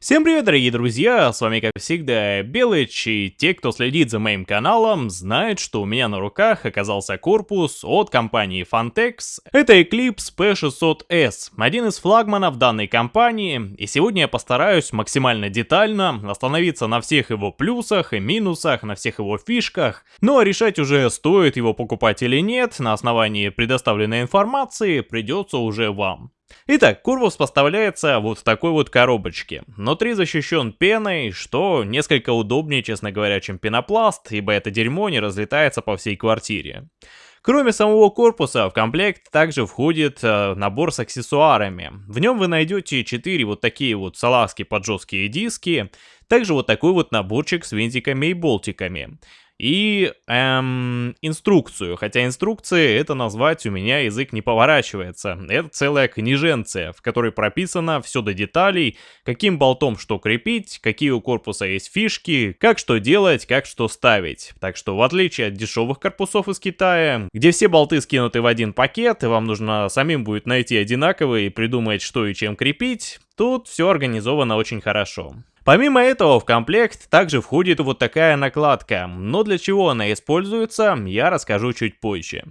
Всем привет, дорогие друзья, с вами как всегда Белыч, и те, кто следит за моим каналом, знают, что у меня на руках оказался корпус от компании Fantex. Это Eclipse P600S, один из флагманов данной компании, и сегодня я постараюсь максимально детально остановиться на всех его плюсах и минусах, на всех его фишках, ну а решать уже стоит его покупать или нет, на основании предоставленной информации придется уже вам. Итак, корпус поставляется вот в такой вот коробочке. Внутри защищен пеной, что несколько удобнее, честно говоря, чем пенопласт, ибо это дерьмо не разлетается по всей квартире. Кроме самого корпуса, в комплект также входит э, набор с аксессуарами. В нем вы найдете 4 вот такие вот салазки под жесткие диски, также вот такой вот наборчик с винтиками и болтиками и эм, инструкцию. Хотя инструкции это назвать у меня язык не поворачивается. Это целая книженция, в которой прописано все до деталей, каким болтом что крепить, какие у корпуса есть фишки, как что делать, как что ставить. Так что в отличие от дешевых корпусов из Китая, где все болты скинуты в один пакет, и вам нужно самим будет найти одинаковые и придумать что и чем крепить, тут все организовано очень хорошо. Помимо этого в комплект также входит вот такая накладка, но для чего она используется, я расскажу чуть позже.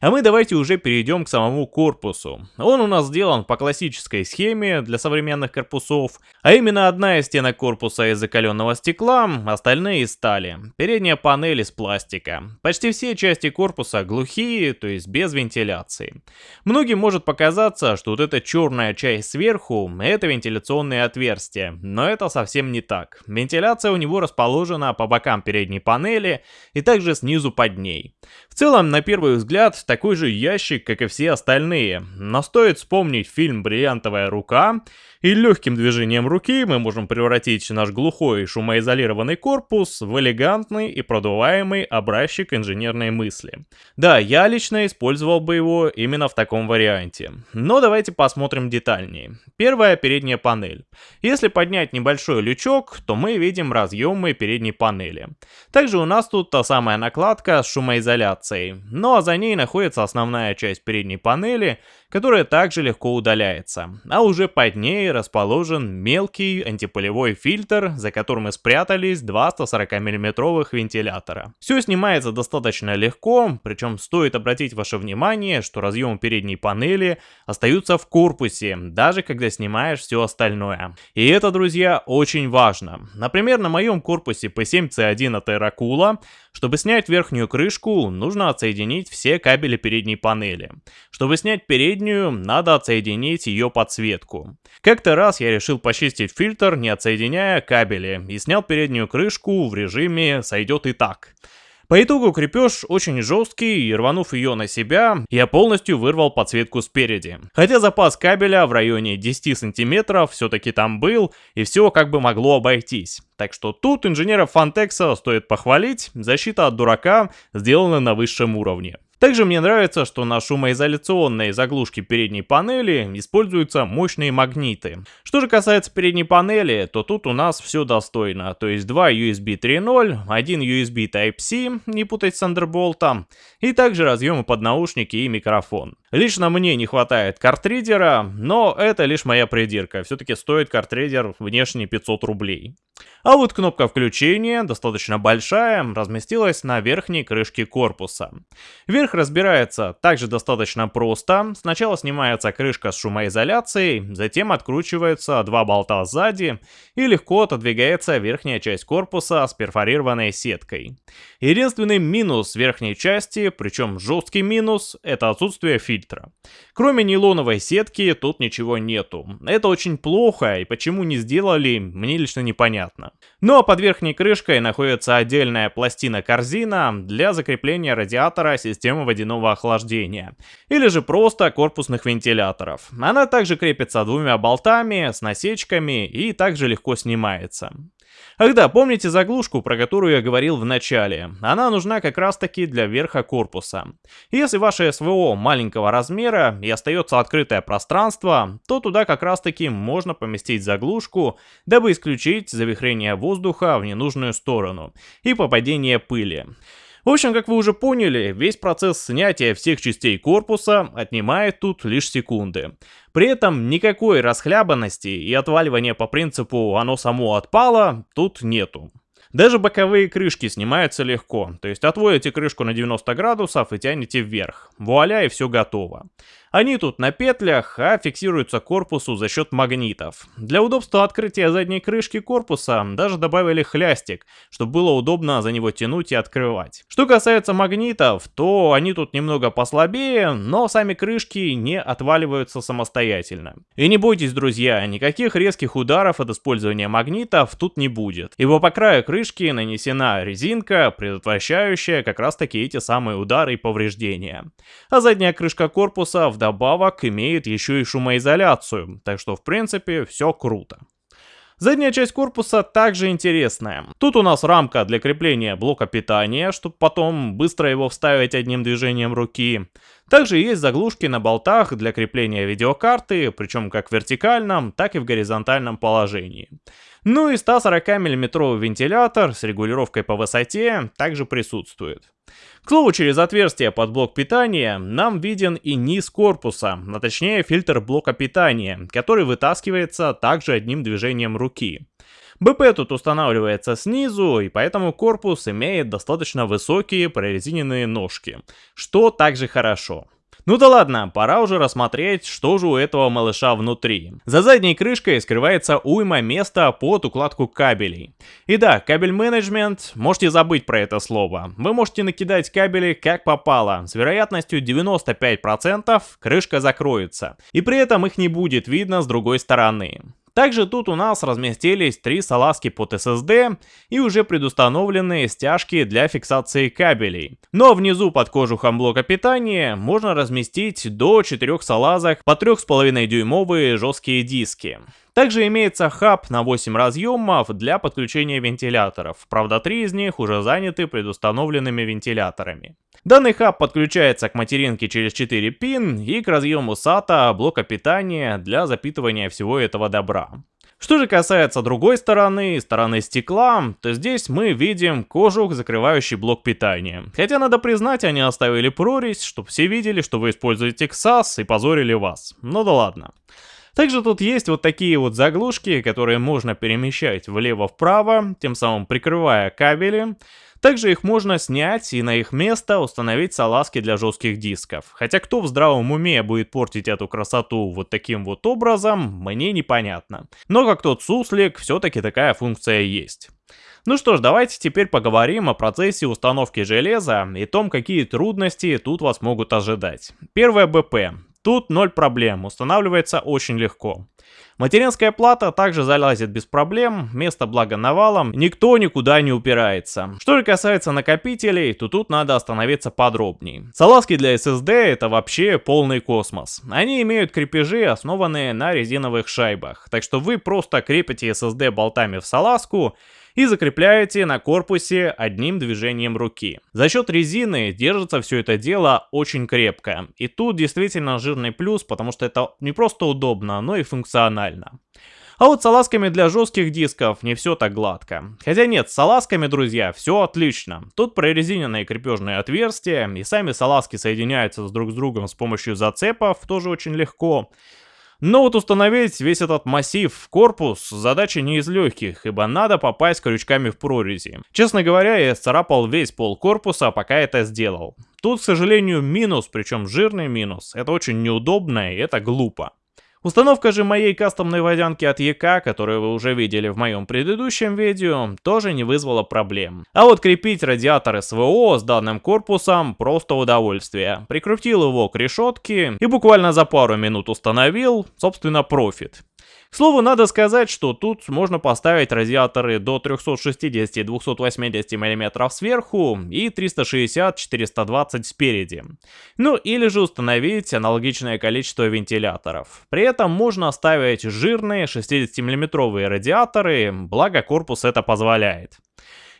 А мы давайте уже перейдем к самому корпусу. Он у нас сделан по классической схеме для современных корпусов, а именно одна из стенок корпуса из закаленного стекла, остальные из стали. Передняя панель из пластика. Почти все части корпуса глухие, то есть без вентиляции. Многим может показаться, что вот эта черная часть сверху, это вентиляционные отверстия, но это совсем не так. Вентиляция у него расположена по бокам передней панели и также снизу под ней. В целом, на первый взгляд, взгляд, такой же ящик, как и все остальные. Но стоит вспомнить фильм «Бриллиантовая рука», и легким движением руки мы можем превратить наш глухой шумоизолированный корпус в элегантный и продуваемый образчик инженерной мысли. Да, я лично использовал бы его именно в таком варианте. Но давайте посмотрим детальнее. Первая передняя панель. Если поднять небольшой лючок, то мы видим разъемы передней панели. Также у нас тут та самая накладка с шумоизоляцией. Ну а за ней находится основная часть передней панели, которая также легко удаляется. А уже под ней расположен мелкий антипылевой фильтр, за которым и спрятались два 140 миллиметровых вентилятора. Все снимается достаточно легко, причем стоит обратить ваше внимание, что разъемы передней панели остаются в корпусе, даже когда снимаешь все остальное. И это, друзья, очень важно. Например, на моем корпусе P7C1 от Aerocool, чтобы снять верхнюю крышку, нужно отсоединить все кабели передней панели. Чтобы снять переднюю, надо отсоединить ее подсветку. Как-то раз я решил почистить фильтр, не отсоединяя кабели, и снял переднюю крышку в режиме «сойдет и так». По итогу крепеж очень жесткий, и рванув ее на себя, я полностью вырвал подсветку спереди. Хотя запас кабеля в районе 10 сантиметров все-таки там был, и все как бы могло обойтись. Так что тут инженеров Фантекса стоит похвалить, защита от дурака сделана на высшем уровне. Также мне нравится, что на шумоизоляционной заглушке передней панели используются мощные магниты. Что же касается передней панели, то тут у нас все достойно. То есть два USB 3.0, один USB Type-C, не путать с Thunderbolt, и также разъемы под наушники и микрофон. Лично мне не хватает картридера, но это лишь моя придирка. Все-таки стоит картридер внешне 500 рублей. А вот кнопка включения, достаточно большая, разместилась на верхней крышке корпуса. Верх разбирается также достаточно просто. Сначала снимается крышка с шумоизоляцией, затем откручиваются два болта сзади и легко отодвигается верхняя часть корпуса с перфорированной сеткой. Единственный минус верхней части, причем жесткий минус, это отсутствие фильтра. Кроме нейлоновой сетки тут ничего нету. Это очень плохо и почему не сделали, мне лично непонятно. Ну а под верхней крышкой находится отдельная пластина-корзина для закрепления радиатора системы водяного охлаждения, или же просто корпусных вентиляторов. Она также крепится двумя болтами с насечками и также легко снимается. Ах да, помните заглушку, про которую я говорил в начале? Она нужна как раз таки для верха корпуса. Если ваше СВО маленького размера и остается открытое пространство, то туда как раз таки можно поместить заглушку, дабы исключить завихрение воздуха в ненужную сторону и попадение пыли. В общем, как вы уже поняли, весь процесс снятия всех частей корпуса отнимает тут лишь секунды. При этом никакой расхлябанности и отваливания по принципу «оно само отпало» тут нету. Даже боковые крышки снимаются легко, то есть отводите крышку на 90 градусов и тянете вверх. Вуаля и все готово. Они тут на петлях, а фиксируются корпусу за счет магнитов. Для удобства открытия задней крышки корпуса даже добавили хлястик, чтобы было удобно за него тянуть и открывать. Что касается магнитов, то они тут немного послабее, но сами крышки не отваливаются самостоятельно. И не бойтесь, друзья, никаких резких ударов от использования магнитов тут не будет, ибо по краю крышки нанесена резинка, предотвращающая как раз таки эти самые удары и повреждения. А задняя крышка корпуса вдобавок имеет еще и шумоизоляцию, так что в принципе все круто. Задняя часть корпуса также интересная. Тут у нас рамка для крепления блока питания, чтобы потом быстро его вставить одним движением руки. Также есть заглушки на болтах для крепления видеокарты, причем как в вертикальном, так и в горизонтальном положении. Ну и 140 мм вентилятор с регулировкой по высоте также присутствует. К слову, через отверстие под блок питания нам виден и низ корпуса, а точнее фильтр блока питания, который вытаскивается также одним движением руки. БП тут устанавливается снизу, и поэтому корпус имеет достаточно высокие прорезиненные ножки, что также хорошо. Ну да ладно, пора уже рассмотреть, что же у этого малыша внутри. За задней крышкой скрывается уйма места под укладку кабелей. И да, кабель менеджмент, можете забыть про это слово. Вы можете накидать кабели как попало. С вероятностью 95% крышка закроется. И при этом их не будет видно с другой стороны. Также тут у нас разместились три салазки под SSD и уже предустановленные стяжки для фиксации кабелей. Но внизу под кожухом блока питания можно разместить до 4 салазок по 3,5 дюймовые жесткие диски. Также имеется хаб на 8 разъемов для подключения вентиляторов, правда 3 из них уже заняты предустановленными вентиляторами. Данный хаб подключается к материнке через 4 пин и к разъему SATA блока питания для запитывания всего этого добра. Что же касается другой стороны, стороны стекла, то здесь мы видим кожух, закрывающий блок питания. Хотя надо признать, они оставили прорезь, чтобы все видели, что вы используете XAS и позорили вас. Ну да ладно. Также тут есть вот такие вот заглушки, которые можно перемещать влево-вправо, тем самым прикрывая кабели. Также их можно снять и на их место установить салазки для жестких дисков. Хотя кто в здравом уме будет портить эту красоту вот таким вот образом, мне непонятно. Но как тот суслик, все-таки такая функция есть. Ну что ж, давайте теперь поговорим о процессе установки железа и том, какие трудности тут вас могут ожидать. Первое БП. Тут ноль проблем, устанавливается очень легко. Материнская плата также залазит без проблем, место благо навалом, никто никуда не упирается. Что же касается накопителей, то тут надо остановиться подробнее. Салазки для SSD это вообще полный космос. Они имеют крепежи, основанные на резиновых шайбах, так что вы просто крепите SSD болтами в салазку, и закрепляете на корпусе одним движением руки. За счет резины держится все это дело очень крепко. И тут действительно жирный плюс, потому что это не просто удобно, но и функционально. А вот с салазками для жестких дисков не все так гладко. Хотя нет, с салазками, друзья, все отлично. Тут прорезиненные крепежные отверстия, и сами салазки соединяются друг с другом с помощью зацепов, тоже очень легко. Но вот установить весь этот массив в корпус задача не из легких, ибо надо попасть крючками в прорези. Честно говоря, я царапал весь пол корпуса, пока это сделал. Тут, к сожалению, минус, причем жирный минус. Это очень неудобно и это глупо. Установка же моей кастомной водянки от ЕК, которую вы уже видели в моем предыдущем видео, тоже не вызвала проблем. А вот крепить радиатор СВО с данным корпусом просто удовольствие. Прикрутил его к решетке и буквально за пару минут установил, собственно, профит. К слову, надо сказать, что тут можно поставить радиаторы до 360-280 мм сверху и 360-420 спереди. Ну или же установить аналогичное количество вентиляторов. При этом можно ставить жирные 60 мм радиаторы, благо корпус это позволяет.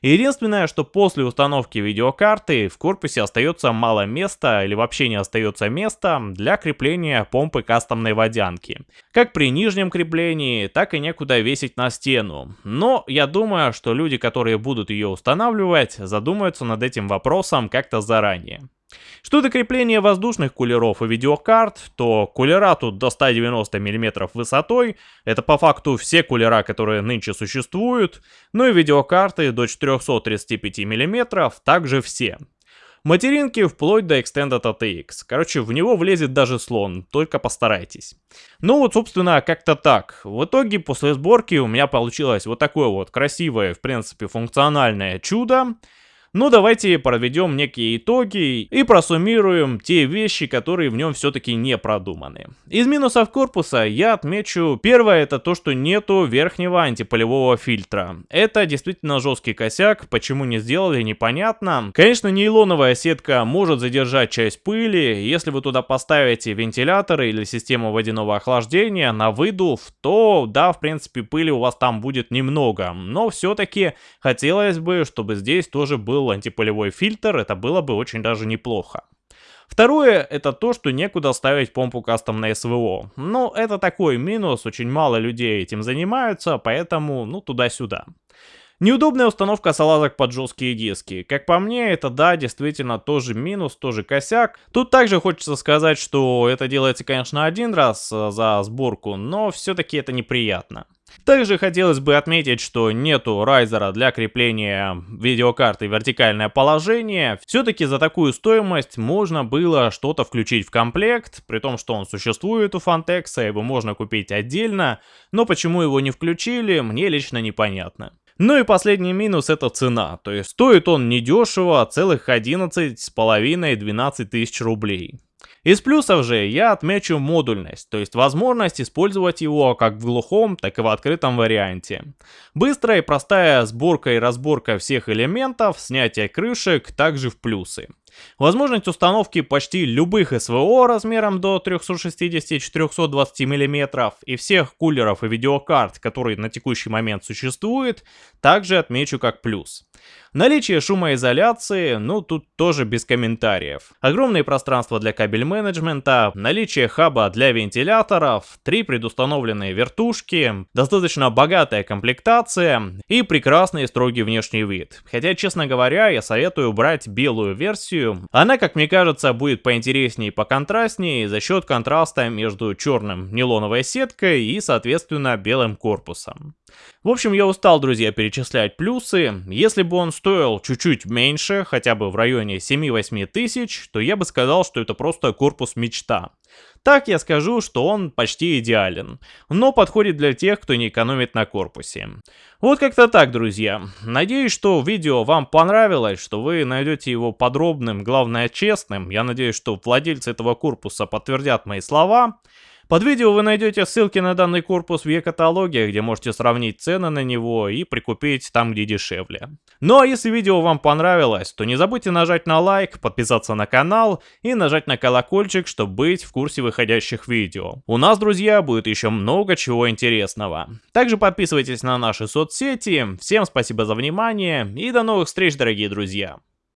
Единственное, что после установки видеокарты в корпусе остается мало места или вообще не остается места для крепления помпы кастомной водянки. Как при нижнем креплении, так и некуда весить на стену. Но я думаю, что люди, которые будут ее устанавливать, задумаются над этим вопросом как-то заранее. Что до крепления воздушных кулеров и видеокарт, то кулера тут до 190 мм высотой, это по факту все кулера, которые нынче существуют, ну и видеокарты до 435 мм также все. Материнки вплоть до Extended ATX. Короче, в него влезет даже слон, только постарайтесь. Ну вот, собственно, как-то так. В итоге, после сборки у меня получилось вот такое вот красивое, в принципе, функциональное чудо. Ну давайте проведем некие итоги и просуммируем те вещи, которые в нем все-таки не продуманы. Из минусов корпуса я отмечу, первое это то, что нету верхнего антиполевого фильтра. Это действительно жесткий косяк, почему не сделали непонятно. Конечно нейлоновая сетка может задержать часть пыли, если вы туда поставите вентиляторы или систему водяного охлаждения на выдув, то да, в принципе пыли у вас там будет немного, но все-таки хотелось бы, чтобы здесь тоже был был антиполевой фильтр, это было бы очень даже неплохо. Второе, это то, что некуда ставить помпу кастом на СВО. Но это такой минус, очень мало людей этим занимаются, поэтому, ну, туда-сюда. Неудобная установка салазок под жесткие диски. Как по мне, это да, действительно тоже минус, тоже косяк. Тут также хочется сказать, что это делается, конечно, один раз э, за сборку, но все-таки это неприятно. Также хотелось бы отметить, что нету райзера для крепления видеокарты в вертикальное положение. Все-таки за такую стоимость можно было что-то включить в комплект, при том, что он существует у Fantex, его можно купить отдельно, но почему его не включили, мне лично непонятно. Ну и последний минус это цена, то есть стоит он недешево, целых 11,5-12 тысяч рублей. Из плюсов же я отмечу модульность, то есть возможность использовать его как в глухом, так и в открытом варианте. Быстрая и простая сборка и разборка всех элементов, снятие крышек также в плюсы. Возможность установки почти любых СВО размером до 360-420 мм и всех кулеров и видеокарт, которые на текущий момент существуют, также отмечу как плюс. Наличие шумоизоляции, ну тут тоже без комментариев. Огромные пространства для кабель менеджмента, наличие хаба для вентиляторов, три предустановленные вертушки, достаточно богатая комплектация и прекрасный строгий внешний вид. Хотя, честно говоря, я советую брать белую версию. Она, как мне кажется, будет поинтереснее и поконтрастнее за счет контраста между черным нейлоновой сеткой и, соответственно, белым корпусом. В общем, я устал, друзья, перечислять плюсы. Если бы он стоил чуть-чуть меньше, хотя бы в районе 7-8 тысяч, то я бы сказал, что это просто корпус мечта. Так я скажу, что он почти идеален, но подходит для тех, кто не экономит на корпусе. Вот как-то так, друзья. Надеюсь, что видео вам понравилось, что вы найдете его подробным, главное честным. Я надеюсь, что владельцы этого корпуса подтвердят мои слова. Под видео вы найдете ссылки на данный корпус в e-каталоге, где можете сравнить цены на него и прикупить там, где дешевле. Ну а если видео вам понравилось, то не забудьте нажать на лайк, подписаться на канал и нажать на колокольчик, чтобы быть в курсе выходящих видео. У нас, друзья, будет еще много чего интересного. Также подписывайтесь на наши соцсети. Всем спасибо за внимание и до новых встреч, дорогие друзья.